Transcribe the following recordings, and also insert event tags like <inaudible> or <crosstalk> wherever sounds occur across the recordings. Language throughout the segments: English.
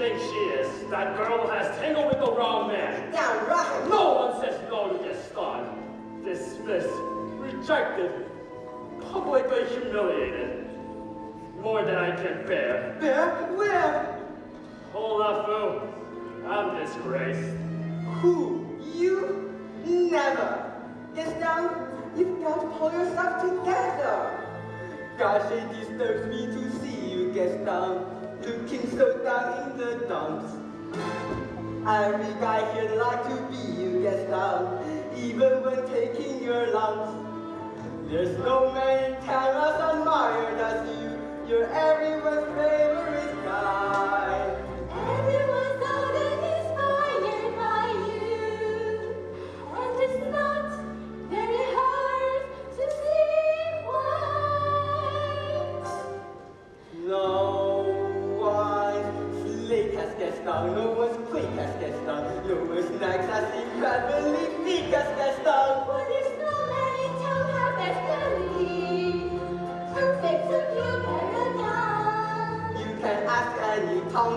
think she is? That girl has tangled with the wrong man. Damn right. No one says no to this Gaston. Dismissed, rejected, publicly humiliated. More than I can bear. Bear? Where? LeFou, I'm disgraced. Who? You? Never. Gaston, you've got to pull yourself together. Gosh, it disturbs me to see you, Gaston, looking so down in the dumps. Every guy here'd like to be you, Gaston, even when taking your lumps. There's no man in town as admired as you. You're everyone's favorite guy. Everyone's as Gaston, no one's quick as Gaston, no one's nice as incredibly big as Gaston. For there's no man in town half as lovely, perfect to. You can ask any Tom,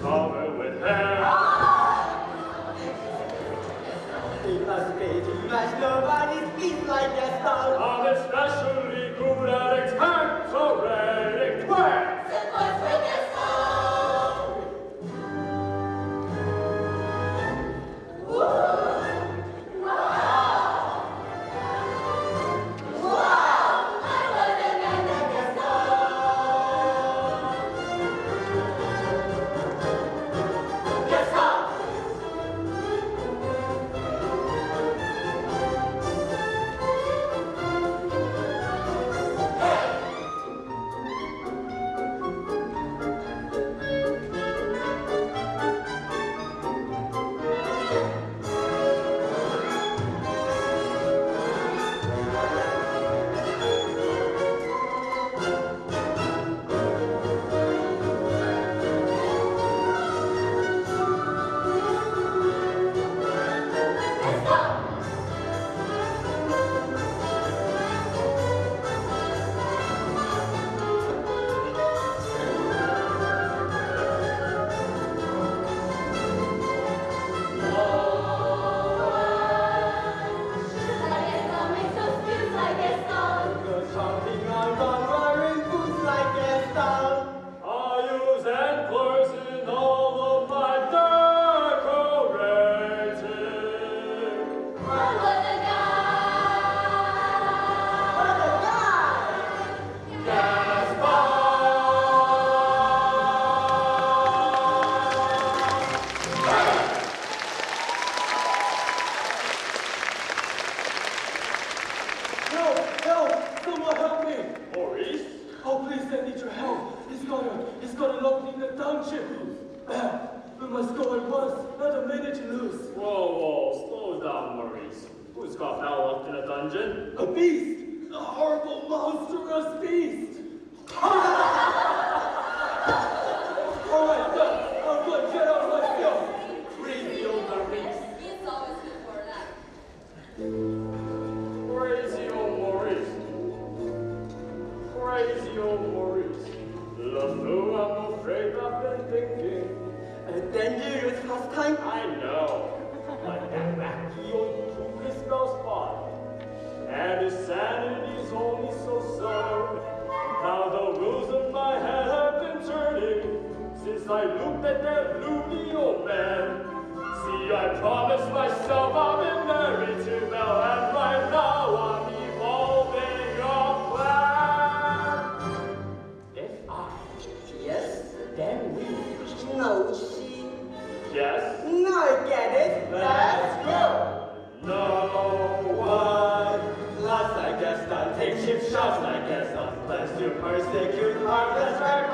covered Someone help me! Maurice? Oh, please, I need your help. He's got a, he's got a locked in the township. <clears throat> We must go at once. Not a minute to lose. Whoa, whoa, slow down, Maurice. Who's got Hal locked in a dungeon? A beast! A horrible, monstrous beast! <laughs> I looked at that loony old man. See, I promised myself I've been married to Belle, and right now I'm evolving a plan. If I... Yes, then we... No, she... Yes? No, I get it. Let's go. No one lost, I guess not. Take cheap shots, I guess not. Let's do persecute harmless, right,